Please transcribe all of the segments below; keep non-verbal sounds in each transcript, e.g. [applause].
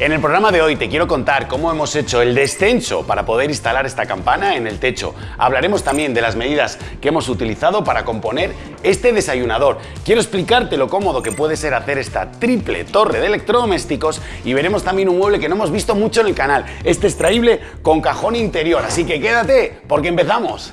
En el programa de hoy te quiero contar cómo hemos hecho el descenso para poder instalar esta campana en el techo. Hablaremos también de las medidas que hemos utilizado para componer este desayunador. Quiero explicarte lo cómodo que puede ser hacer esta triple torre de electrodomésticos y veremos también un mueble que no hemos visto mucho en el canal, este extraíble con cajón interior. Así que quédate porque empezamos.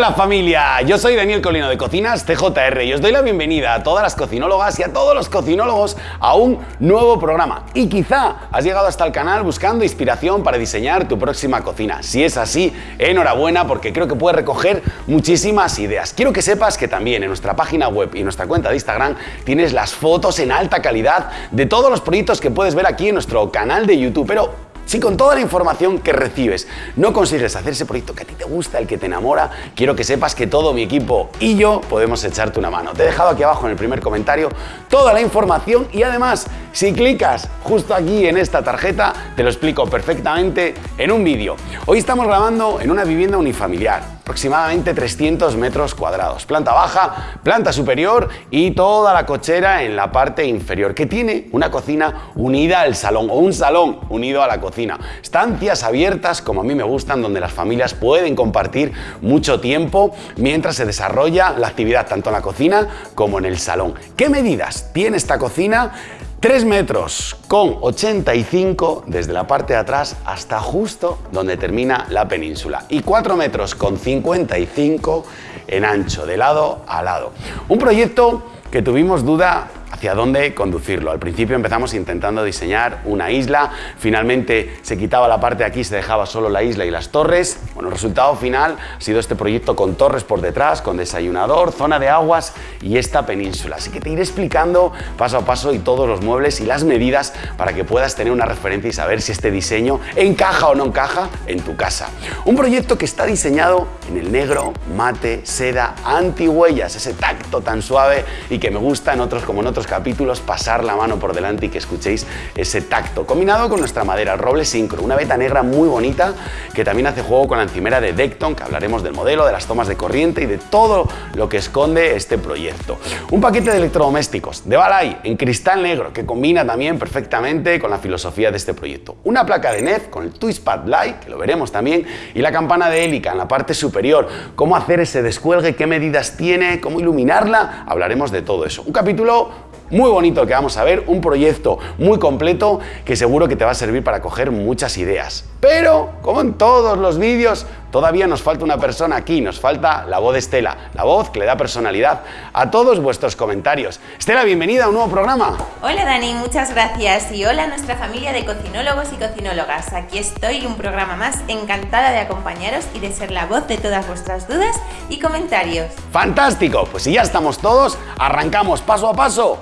Hola familia, yo soy Daniel Colino de Cocinas TJR y os doy la bienvenida a todas las cocinólogas y a todos los cocinólogos a un nuevo programa. Y quizá has llegado hasta el canal buscando inspiración para diseñar tu próxima cocina. Si es así, enhorabuena porque creo que puedes recoger muchísimas ideas. Quiero que sepas que también en nuestra página web y nuestra cuenta de Instagram tienes las fotos en alta calidad de todos los proyectos que puedes ver aquí en nuestro canal de YouTube. Pero si con toda la información que recibes no consigues hacer ese proyecto que a ti te gusta, el que te enamora, quiero que sepas que todo mi equipo y yo podemos echarte una mano. Te he dejado aquí abajo en el primer comentario toda la información y además, si clicas justo aquí en esta tarjeta, te lo explico perfectamente en un vídeo. Hoy estamos grabando en una vivienda unifamiliar aproximadamente 300 metros cuadrados. Planta baja, planta superior y toda la cochera en la parte inferior, que tiene una cocina unida al salón o un salón unido a la cocina. Estancias abiertas, como a mí me gustan, donde las familias pueden compartir mucho tiempo mientras se desarrolla la actividad tanto en la cocina como en el salón. ¿Qué medidas tiene esta cocina? 3 metros con 85 desde la parte de atrás hasta justo donde termina la península y 4 metros con 55 en ancho de lado a lado. Un proyecto que tuvimos duda hacia dónde conducirlo. Al principio empezamos intentando diseñar una isla, finalmente se quitaba la parte de aquí, se dejaba solo la isla y las torres. Bueno, el resultado final ha sido este proyecto con torres por detrás, con desayunador, zona de aguas y esta península. Así que te iré explicando paso a paso y todos los muebles y las medidas para que puedas tener una referencia y saber si este diseño encaja o no encaja en tu casa. Un proyecto que está diseñado en el negro, mate, seda, anti-huellas, ese tacto tan suave y que me gusta en otros como en otros capítulos pasar la mano por delante y que escuchéis ese tacto, combinado con nuestra madera, el roble sincro, una veta negra muy bonita que también hace juego con la encimera de Decton, que hablaremos del modelo, de las tomas de corriente y de todo lo que esconde este proyecto. Un paquete de electrodomésticos de Balay en cristal negro que combina también perfectamente con la filosofía de este proyecto. Una placa de NEF con el Twistpad Light, que lo veremos también, y la campana de hélica en la parte superior. Cómo hacer ese descuelgue, qué medidas tiene, cómo iluminarla, hablaremos de todo eso. Un capítulo muy bonito que vamos a ver, un proyecto muy completo que seguro que te va a servir para coger muchas ideas. Pero, como en todos los vídeos, todavía nos falta una persona aquí, nos falta la voz de Estela, la voz que le da personalidad a todos vuestros comentarios. Estela, bienvenida a un nuevo programa. Hola Dani, muchas gracias y hola a nuestra familia de cocinólogos y cocinólogas. Aquí estoy, un programa más, encantada de acompañaros y de ser la voz de todas vuestras dudas y comentarios. ¡Fantástico! Pues si ya estamos todos, arrancamos paso a paso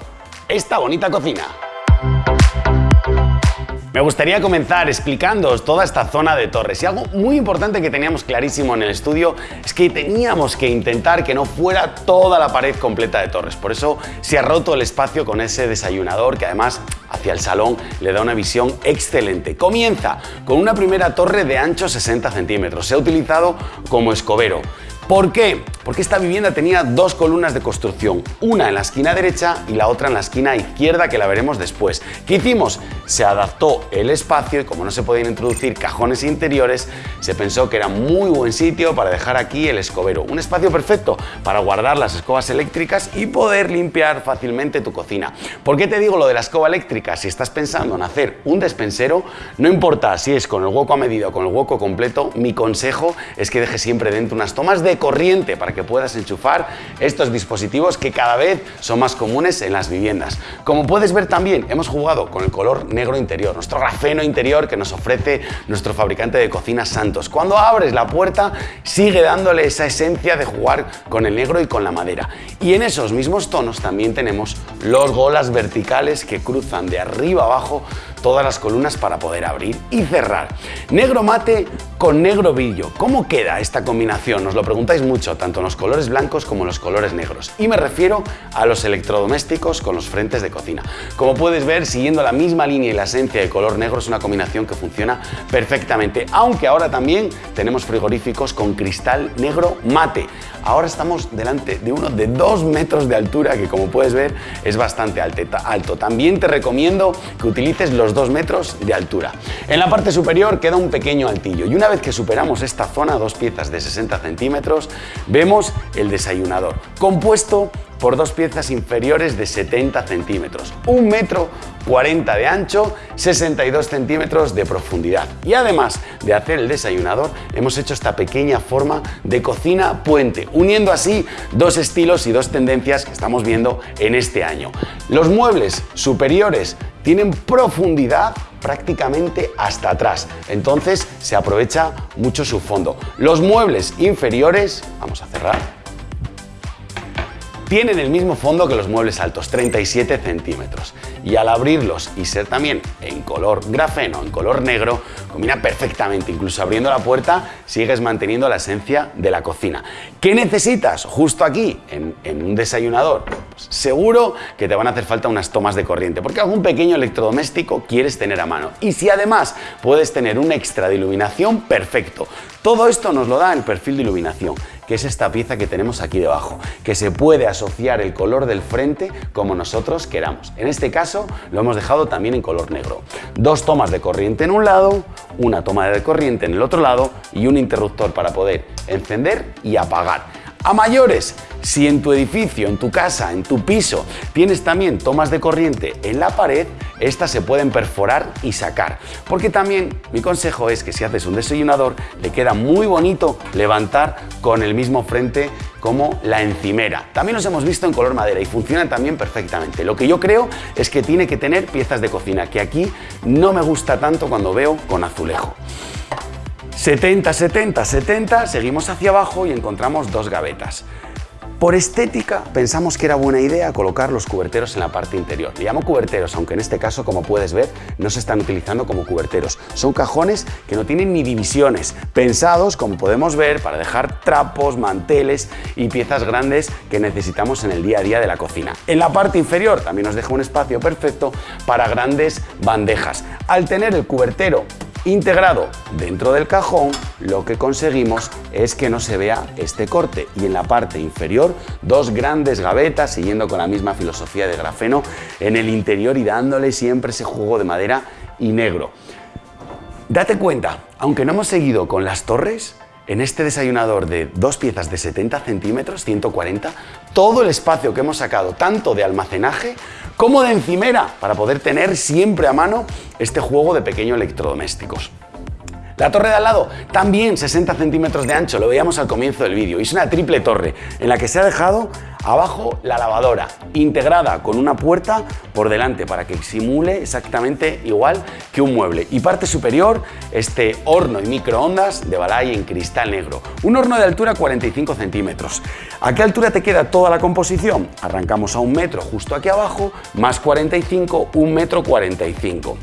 esta bonita cocina. Me gustaría comenzar explicándoos toda esta zona de torres y algo muy importante que teníamos clarísimo en el estudio es que teníamos que intentar que no fuera toda la pared completa de torres. Por eso se ha roto el espacio con ese desayunador que además hacia el salón le da una visión excelente. Comienza con una primera torre de ancho 60 centímetros. Se ha utilizado como escobero. ¿Por qué? Porque esta vivienda tenía dos columnas de construcción, una en la esquina derecha y la otra en la esquina izquierda que la veremos después. ¿Qué hicimos? Se adaptó el espacio y como no se podían introducir cajones interiores, se pensó que era muy buen sitio para dejar aquí el escobero. Un espacio perfecto para guardar las escobas eléctricas y poder limpiar fácilmente tu cocina. ¿Por qué te digo lo de la escoba eléctrica? Si estás pensando en hacer un despensero, no importa si es con el hueco a medida o con el hueco completo, mi consejo es que dejes siempre dentro unas tomas de corriente para que puedas enchufar estos dispositivos que cada vez son más comunes en las viviendas. Como puedes ver también hemos jugado con el color negro interior, nuestro grafeno interior que nos ofrece nuestro fabricante de cocinas Santos. Cuando abres la puerta sigue dándole esa esencia de jugar con el negro y con la madera. Y en esos mismos tonos también tenemos los golas verticales que cruzan de arriba abajo todas las columnas para poder abrir y cerrar. Negro mate con negro brillo. ¿Cómo queda esta combinación? Nos lo preguntáis mucho, tanto en los colores blancos como en los colores negros. Y me refiero a los electrodomésticos con los frentes de cocina. Como puedes ver, siguiendo la misma línea y la esencia de color negro, es una combinación que funciona perfectamente. Aunque ahora también tenemos frigoríficos con cristal negro mate. Ahora estamos delante de uno de dos metros de altura, que como puedes ver es bastante alto. También te recomiendo que utilices los dos metros de altura. En la parte superior queda un pequeño altillo y una vez que superamos esta zona, dos piezas de 60 centímetros, vemos el desayunador, compuesto por dos piezas inferiores de 70 centímetros, un metro 40 de ancho, 62 centímetros de profundidad. Y además de hacer el desayunador, hemos hecho esta pequeña forma de cocina puente, uniendo así dos estilos y dos tendencias que estamos viendo en este año. Los muebles superiores tienen profundidad prácticamente hasta atrás, entonces se aprovecha mucho su fondo. Los muebles inferiores, vamos a cerrar, tienen el mismo fondo que los muebles altos, 37 centímetros. Y al abrirlos y ser también en color grafeno, en color negro, combina perfectamente. Incluso abriendo la puerta sigues manteniendo la esencia de la cocina. ¿Qué necesitas justo aquí en, un desayunador? Pues seguro que te van a hacer falta unas tomas de corriente, porque algún pequeño electrodoméstico quieres tener a mano. Y si además puedes tener un extra de iluminación, perfecto. Todo esto nos lo da el perfil de iluminación que es esta pieza que tenemos aquí debajo, que se puede asociar el color del frente como nosotros queramos. En este caso lo hemos dejado también en color negro. Dos tomas de corriente en un lado, una toma de corriente en el otro lado y un interruptor para poder encender y apagar. A mayores, si en tu edificio, en tu casa, en tu piso tienes también tomas de corriente en la pared, estas se pueden perforar y sacar. Porque también mi consejo es que si haces un desayunador, le queda muy bonito levantar con el mismo frente como la encimera. También los hemos visto en color madera y funcionan también perfectamente. Lo que yo creo es que tiene que tener piezas de cocina, que aquí no me gusta tanto cuando veo con azulejo. 70, 70, 70, seguimos hacia abajo y encontramos dos gavetas. Por estética pensamos que era buena idea colocar los cuberteros en la parte interior. Le llamo cuberteros, aunque en este caso, como puedes ver, no se están utilizando como cuberteros. Son cajones que no tienen ni divisiones, pensados, como podemos ver, para dejar trapos, manteles y piezas grandes que necesitamos en el día a día de la cocina. En la parte inferior también nos deja un espacio perfecto para grandes bandejas. Al tener el cubertero integrado dentro del cajón, lo que conseguimos es que no se vea este corte y en la parte inferior dos grandes gavetas siguiendo con la misma filosofía de grafeno en el interior y dándole siempre ese juego de madera y negro. Date cuenta, aunque no hemos seguido con las torres, en este desayunador de dos piezas de 70 centímetros, 140, todo el espacio que hemos sacado, tanto de almacenaje como de encimera, para poder tener siempre a mano este juego de pequeños electrodomésticos. La torre de al lado, también 60 centímetros de ancho, lo veíamos al comienzo del vídeo. Es una triple torre en la que se ha dejado abajo la lavadora, integrada con una puerta por delante para que simule exactamente igual que un mueble. Y parte superior, este horno y microondas de Balay en cristal negro. Un horno de altura 45 centímetros. ¿A qué altura te queda toda la composición? Arrancamos a un metro justo aquí abajo, más 45, un metro 45.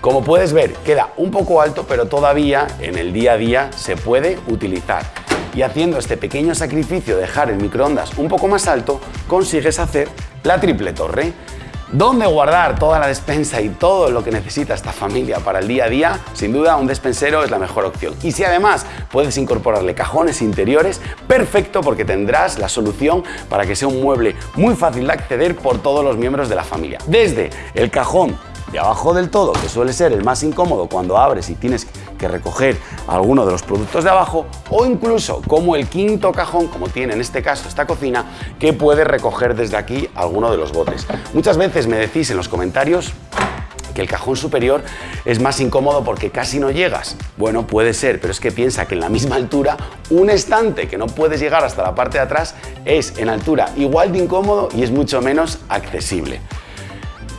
Como puedes ver, queda un poco alto, pero todavía en el día a día se puede utilizar. Y haciendo este pequeño sacrificio de dejar el microondas un poco más alto, consigues hacer la triple torre. ¿Dónde guardar toda la despensa y todo lo que necesita esta familia para el día a día? Sin duda un despensero es la mejor opción. Y si además puedes incorporarle cajones interiores, perfecto porque tendrás la solución para que sea un mueble muy fácil de acceder por todos los miembros de la familia. Desde el cajón de abajo del todo, que suele ser el más incómodo cuando abres y tienes que recoger alguno de los productos de abajo, o incluso como el quinto cajón, como tiene en este caso esta cocina, que puede recoger desde aquí alguno de los botes. Muchas veces me decís en los comentarios que el cajón superior es más incómodo porque casi no llegas. Bueno, puede ser, pero es que piensa que en la misma altura un estante que no puedes llegar hasta la parte de atrás es en altura igual de incómodo y es mucho menos accesible.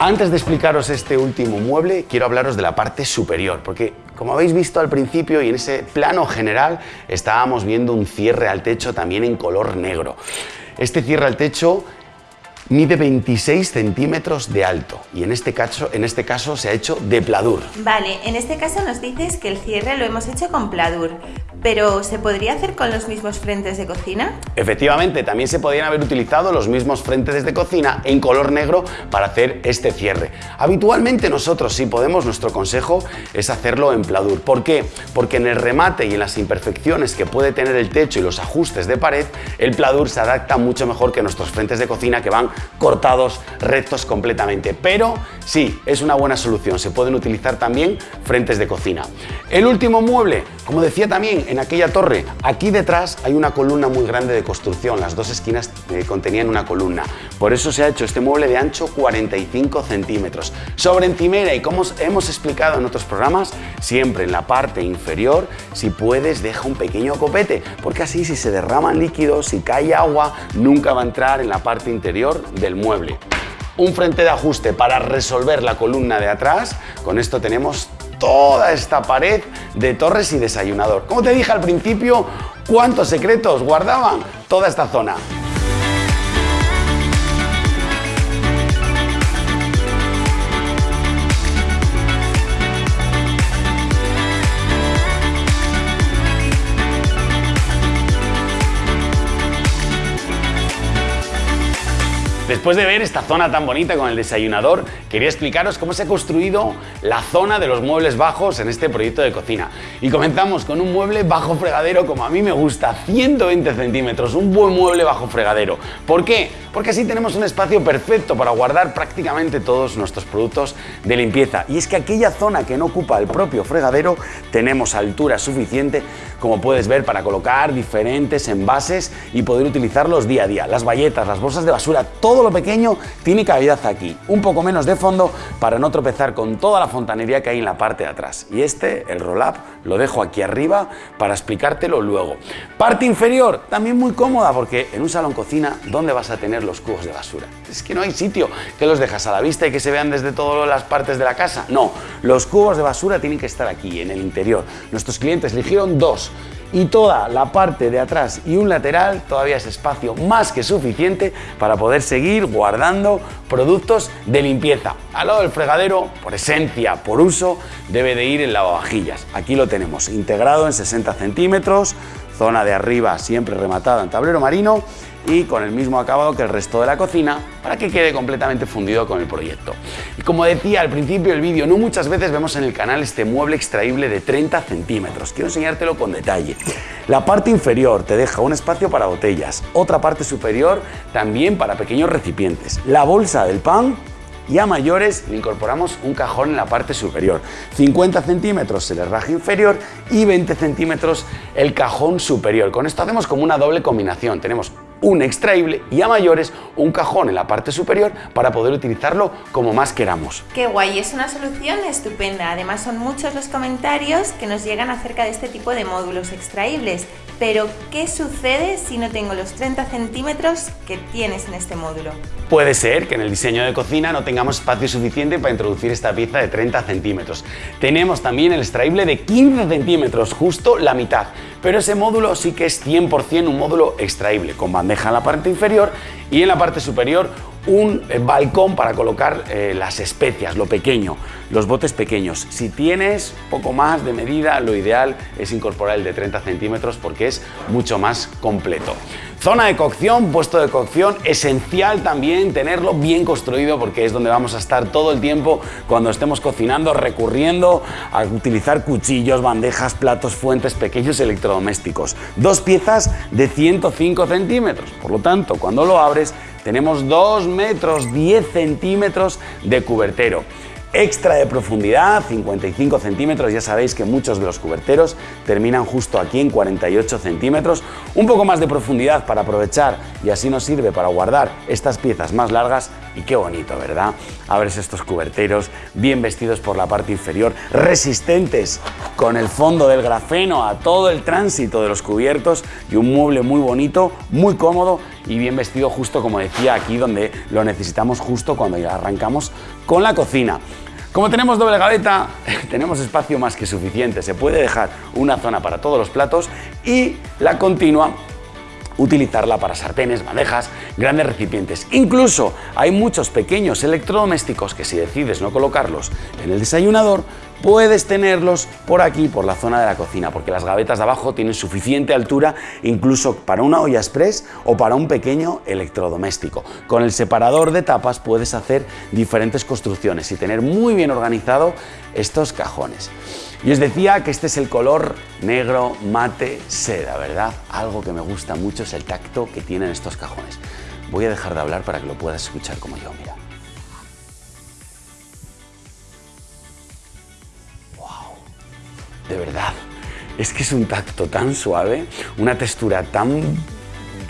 Antes de explicaros este último mueble, quiero hablaros de la parte superior, porque como habéis visto al principio y en ese plano general, estábamos viendo un cierre al techo también en color negro. Este cierre al techo mide 26 centímetros de alto y en este, caso, en este caso se ha hecho de pladur. Vale, en este caso nos dices que el cierre lo hemos hecho con pladur, pero ¿se podría hacer con los mismos frentes de cocina? Efectivamente, también se podrían haber utilizado los mismos frentes de cocina en color negro para hacer este cierre. Habitualmente nosotros si podemos, nuestro consejo es hacerlo en pladur. ¿Por qué? Porque en el remate y en las imperfecciones que puede tener el techo y los ajustes de pared, el pladur se adapta mucho mejor que nuestros frentes de cocina que van cortados, rectos completamente. Pero sí, es una buena solución. Se pueden utilizar también frentes de cocina. El último mueble, como decía también en aquella torre, aquí detrás hay una columna muy grande de construcción. Las dos esquinas eh, contenían una columna. Por eso se ha hecho este mueble de ancho 45 centímetros. Sobre encimera y como hemos explicado en otros programas, siempre en la parte inferior, si puedes, deja un pequeño copete, porque así si se derraman líquidos, si cae agua, nunca va a entrar en la parte interior del mueble. Un frente de ajuste para resolver la columna de atrás. Con esto tenemos toda esta pared de torres y desayunador. Como te dije al principio, ¿cuántos secretos guardaban toda esta zona? Después de ver esta zona tan bonita con el desayunador, quería explicaros cómo se ha construido la zona de los muebles bajos en este proyecto de cocina. Y comenzamos con un mueble bajo fregadero como a mí me gusta, 120 centímetros, un buen mueble bajo fregadero. ¿Por qué? Porque así tenemos un espacio perfecto para guardar prácticamente todos nuestros productos de limpieza. Y es que aquella zona que no ocupa el propio fregadero tenemos altura suficiente, como puedes ver, para colocar diferentes envases y poder utilizarlos día a día. Las bayetas, las bolsas de basura, todo lo pequeño tiene cavidad aquí, un poco menos de fondo para no tropezar con toda la fontanería que hay en la parte de atrás. Y este, el roll-up, lo dejo aquí arriba para explicártelo luego. Parte inferior, también muy cómoda porque en un salón cocina, ¿dónde vas a tener los cubos de basura? Es que no hay sitio que los dejas a la vista y que se vean desde todas las partes de la casa. No, los cubos de basura tienen que estar aquí, en el interior. Nuestros clientes eligieron dos y toda la parte de atrás y un lateral todavía es espacio más que suficiente para poder seguir guardando productos de limpieza. Al lado del fregadero, por esencia, por uso, debe de ir el lavavajillas. Aquí lo tenemos integrado en 60 centímetros, zona de arriba siempre rematada en tablero marino y con el mismo acabado que el resto de la cocina para que quede completamente fundido con el proyecto. Y como decía al principio del vídeo, no muchas veces vemos en el canal este mueble extraíble de 30 centímetros. Quiero enseñártelo con detalle. La parte inferior te deja un espacio para botellas, otra parte superior también para pequeños recipientes. La bolsa del pan y a mayores le incorporamos un cajón en la parte superior. 50 centímetros el herraje inferior y 20 centímetros el cajón superior. Con esto hacemos como una doble combinación. Tenemos un extraíble y a mayores un cajón en la parte superior para poder utilizarlo como más queramos. Qué guay, es una solución estupenda. Además son muchos los comentarios que nos llegan acerca de este tipo de módulos extraíbles. Pero, ¿qué sucede si no tengo los 30 centímetros que tienes en este módulo? Puede ser que en el diseño de cocina no tengamos espacio suficiente para introducir esta pieza de 30 centímetros. Tenemos también el extraíble de 15 centímetros, justo la mitad. Pero ese módulo sí que es 100% un módulo extraíble, con bandeja en la parte inferior y en la parte superior un eh, balcón para colocar eh, las especias, lo pequeño, los botes pequeños. Si tienes poco más de medida, lo ideal es incorporar el de 30 centímetros porque es mucho más completo. Zona de cocción, puesto de cocción, esencial también tenerlo bien construido porque es donde vamos a estar todo el tiempo cuando estemos cocinando, recurriendo a utilizar cuchillos, bandejas, platos, fuentes, pequeños electrodomésticos. Dos piezas de 105 centímetros, por lo tanto, cuando lo abres tenemos 2 metros 10 centímetros de cubertero. Extra de profundidad, 55 centímetros, ya sabéis que muchos de los cuberteros terminan justo aquí en 48 centímetros, un poco más de profundidad para aprovechar y así nos sirve para guardar estas piezas más largas. Y qué bonito, ¿verdad? Abres estos cuberteros bien vestidos por la parte inferior, resistentes con el fondo del grafeno a todo el tránsito de los cubiertos y un mueble muy bonito, muy cómodo y bien vestido justo como decía aquí donde lo necesitamos justo cuando ya arrancamos con la cocina. Como tenemos doble gaveta, [laughs] tenemos espacio más que suficiente. Se puede dejar una zona para todos los platos y la continua utilizarla para sartenes, bandejas, grandes recipientes. Incluso hay muchos pequeños electrodomésticos que si decides no colocarlos en el desayunador, puedes tenerlos por aquí, por la zona de la cocina, porque las gavetas de abajo tienen suficiente altura incluso para una olla express o para un pequeño electrodoméstico. Con el separador de tapas puedes hacer diferentes construcciones y tener muy bien organizado estos cajones. Y os decía que este es el color negro mate seda, ¿verdad? Algo que me gusta mucho es el tacto que tienen estos cajones. Voy a dejar de hablar para que lo puedas escuchar como yo, mira. De verdad, es que es un tacto tan suave, una textura tan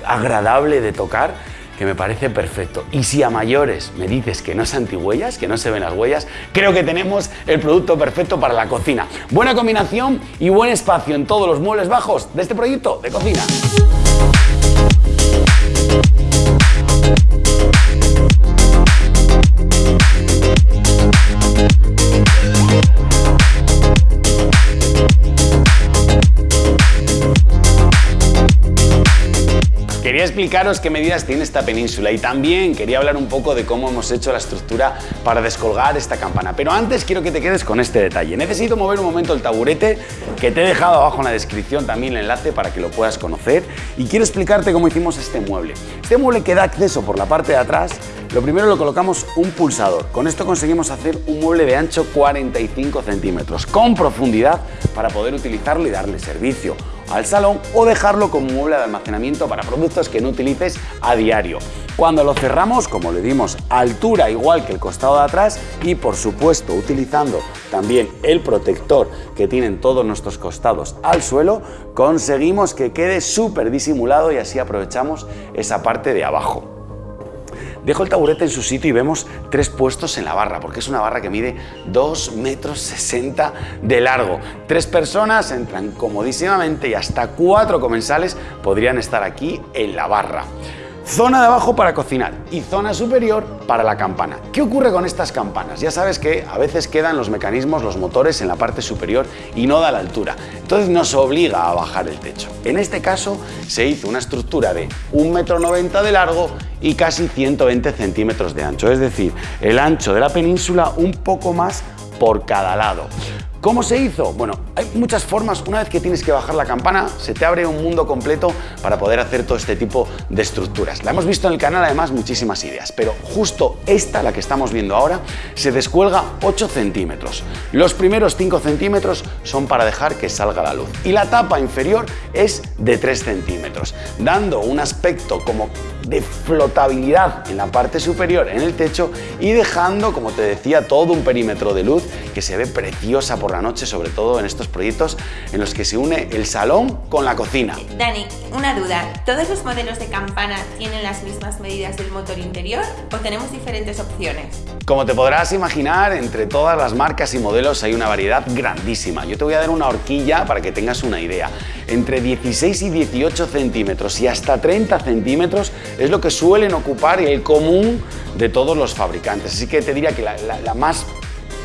agradable de tocar que me parece perfecto. Y si a mayores me dices que no es antihuellas, que no se ven las huellas, creo que tenemos el producto perfecto para la cocina. Buena combinación y buen espacio en todos los muebles bajos de este proyecto de cocina. Quería explicaros qué medidas tiene esta península y también quería hablar un poco de cómo hemos hecho la estructura para descolgar esta campana. Pero antes quiero que te quedes con este detalle. Necesito mover un momento el taburete que te he dejado abajo en la descripción también el enlace para que lo puedas conocer y quiero explicarte cómo hicimos este mueble. Este mueble que da acceso por la parte de atrás lo primero lo colocamos un pulsador. Con esto conseguimos hacer un mueble de ancho 45 centímetros, con profundidad para poder utilizarlo y darle servicio al salón o dejarlo como mueble de almacenamiento para productos que no utilices a diario. Cuando lo cerramos, como le dimos altura igual que el costado de atrás y por supuesto utilizando también el protector que tienen todos nuestros costados al suelo, conseguimos que quede súper disimulado y así aprovechamos esa parte de abajo. Dejo el taburete en su sitio y vemos tres puestos en la barra, porque es una barra que mide 2 metros 60 de largo. Tres personas entran comodísimamente y hasta cuatro comensales podrían estar aquí en la barra. Zona de abajo para cocinar y zona superior para la campana. ¿Qué ocurre con estas campanas? Ya sabes que a veces quedan los mecanismos, los motores en la parte superior y no da la altura. Entonces nos obliga a bajar el techo. En este caso se hizo una estructura de 1,90 m de largo y casi 120 centímetros de ancho. Es decir, el ancho de la península un poco más por cada lado. ¿Cómo se hizo? Bueno, hay muchas formas. Una vez que tienes que bajar la campana, se te abre un mundo completo para poder hacer todo este tipo de estructuras. La hemos visto en el canal además muchísimas ideas, pero justo esta, la que estamos viendo ahora, se descuelga 8 centímetros. Los primeros 5 centímetros son para dejar que salga la luz y la tapa inferior es de 3 centímetros, dando un aspecto como de flotabilidad en la parte superior en el techo y dejando, como te decía, todo un perímetro de luz que se ve preciosa por la noche, sobre todo en estos proyectos en los que se une el salón con la cocina. Dani, una duda, ¿todos los modelos de campana tienen las mismas medidas del motor interior o tenemos diferentes opciones? Como te podrás imaginar, entre todas las marcas y modelos hay una variedad grandísima. Yo te voy a dar una horquilla para que tengas una idea. Entre 16 y 18 centímetros y hasta 30 centímetros es lo que suelen ocupar el común de todos los fabricantes. Así que te diría que la, la más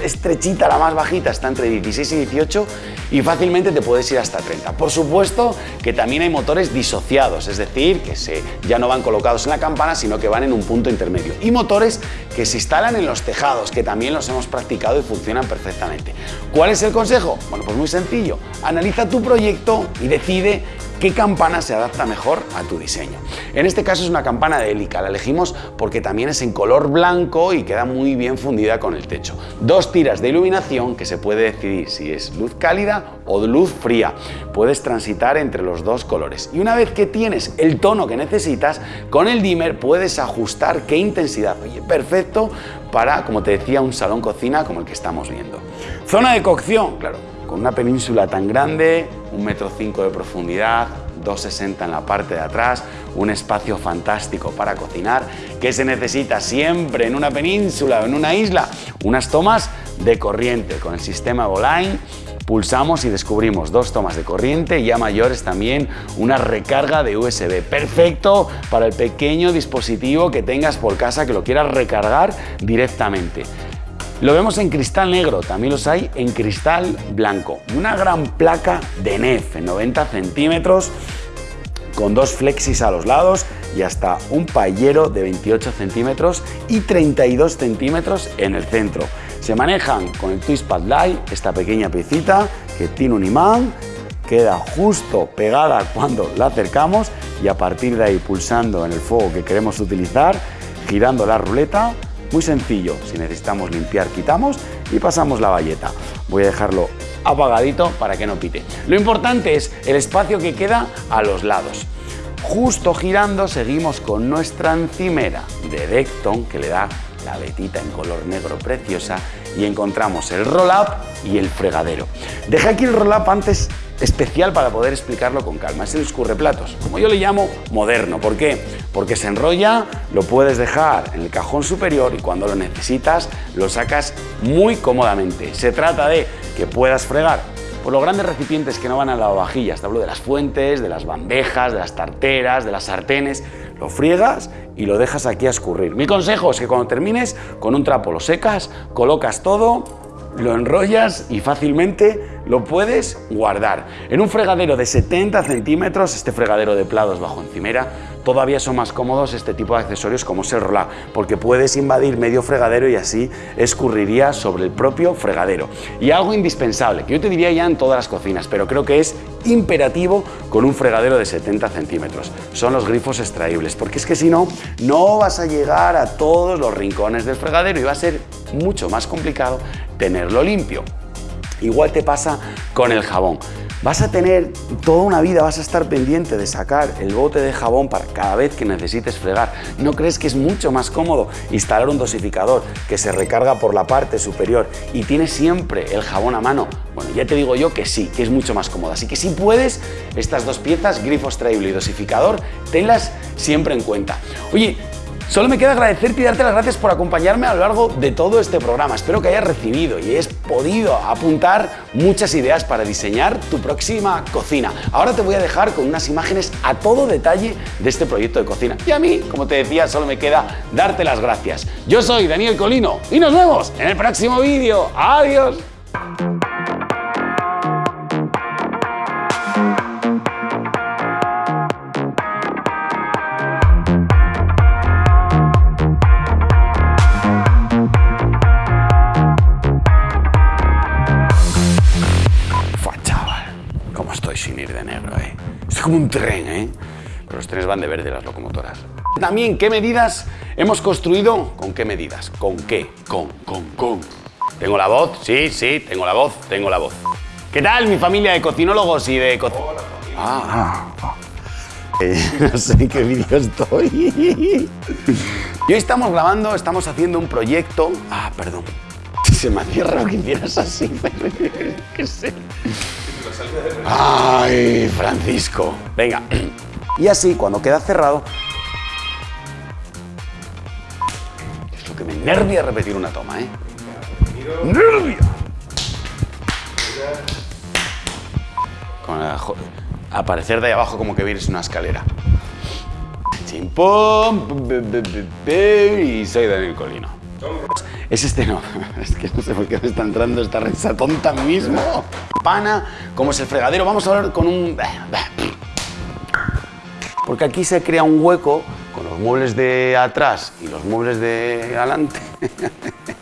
estrechita, la más bajita, está entre 16 y 18 y fácilmente te puedes ir hasta 30. Por supuesto que también hay motores disociados, es decir, que se, ya no van colocados en la campana, sino que van en un punto intermedio. Y motores que se instalan en los tejados, que también los hemos practicado y funcionan perfectamente. ¿Cuál es el consejo? Bueno, pues muy sencillo. Analiza tu proyecto y decide qué campana se adapta mejor a tu diseño. En este caso es una campana de hélica, la elegimos porque también es en color blanco y queda muy bien fundida con el techo. Dos tiras de iluminación que se puede decidir si es luz cálida o luz fría. Puedes transitar entre los dos colores. Y una vez que tienes el tono que necesitas, con el dimmer puedes ajustar qué intensidad. Oye, perfecto para, como te decía, un salón cocina como el que estamos viendo. Zona de cocción, claro, con una península tan grande, un metro cinco de profundidad, 2,60 en la parte de atrás, un espacio fantástico para cocinar, que se necesita siempre en una península o en una isla, unas tomas de corriente con el sistema Voline pulsamos y descubrimos dos tomas de corriente y a mayores también una recarga de USB. Perfecto para el pequeño dispositivo que tengas por casa que lo quieras recargar directamente. Lo vemos en cristal negro, también los hay en cristal blanco. Una gran placa de NEF en 90 centímetros con dos flexis a los lados y hasta un paellero de 28 centímetros y 32 centímetros en el centro. Se manejan con el Twist Pad Light, esta pequeña piecita que tiene un imán, queda justo pegada cuando la acercamos y a partir de ahí pulsando en el fuego que queremos utilizar, girando la ruleta, muy sencillo, si necesitamos limpiar quitamos y pasamos la valleta. Voy a dejarlo apagadito para que no pite. Lo importante es el espacio que queda a los lados. Justo girando seguimos con nuestra encimera de Decton que le da la vetita en color negro preciosa y encontramos el roll-up y el fregadero. Dejé aquí el roll-up antes especial para poder explicarlo con calma. Es el escurreplatos, como yo le llamo moderno. ¿Por qué? Porque se enrolla, lo puedes dejar en el cajón superior y cuando lo necesitas lo sacas muy cómodamente. Se trata de que puedas fregar por los grandes recipientes que no van a la vajilla. Te hablo de las fuentes, de las bandejas, de las tarteras, de las sartenes. Lo friegas y lo dejas aquí a escurrir. Mi consejo es que cuando termines, con un trapo lo secas, colocas todo, lo enrollas y fácilmente lo puedes guardar. En un fregadero de 70 centímetros, este fregadero de plados bajo encimera, todavía son más cómodos este tipo de accesorios como es el porque puedes invadir medio fregadero y así escurriría sobre el propio fregadero. Y algo indispensable, que yo te diría ya en todas las cocinas, pero creo que es imperativo con un fregadero de 70 centímetros. Son los grifos extraíbles, porque es que si no, no vas a llegar a todos los rincones del fregadero y va a ser mucho más complicado tenerlo limpio. Igual te pasa con el jabón. Vas a tener toda una vida, vas a estar pendiente de sacar el bote de jabón para cada vez que necesites fregar. ¿No crees que es mucho más cómodo instalar un dosificador que se recarga por la parte superior y tienes siempre el jabón a mano? Bueno, ya te digo yo que sí, que es mucho más cómodo. Así que si puedes, estas dos piezas, grifo extraíble y dosificador, tenlas siempre en cuenta. Oye, Solo me queda agradecerte y darte las gracias por acompañarme a lo largo de todo este programa. Espero que hayas recibido y hayas podido apuntar muchas ideas para diseñar tu próxima cocina. Ahora te voy a dejar con unas imágenes a todo detalle de este proyecto de cocina. Y a mí, como te decía, solo me queda darte las gracias. Yo soy Daniel Colino y nos vemos en el próximo vídeo. ¡Adiós! Como un tren, ¿eh? Pero los trenes van de verde, las locomotoras. También, ¿qué medidas hemos construido? ¿Con qué medidas? ¿Con qué? Con, con, con. ¿Tengo la voz? Sí, sí, tengo la voz, tengo la voz. ¿Qué tal, mi familia de cocinólogos y de co Ah, ah. Eh, no sé en qué vídeo estoy. y hoy estamos grabando, estamos haciendo un proyecto... Ah, perdón. Se me hacía raro que hicieras así, [laughs] qué sé. Ay, Francisco. Venga. [clears throat] Y así, cuando queda cerrado... Es lo que me nervia repetir una toma, ¿eh? ¡Nervia! Con aparecer de ahí abajo como que vienes una escalera. Chimpón. Y soy Daniel Colino. Es este no, [laughs] es que no sé por qué me está entrando esta risa tonta mismo. Pana, como es el fregadero, vamos a hablar con un... Porque aquí se crea un hueco con los muebles de atrás y los muebles de adelante. [laughs]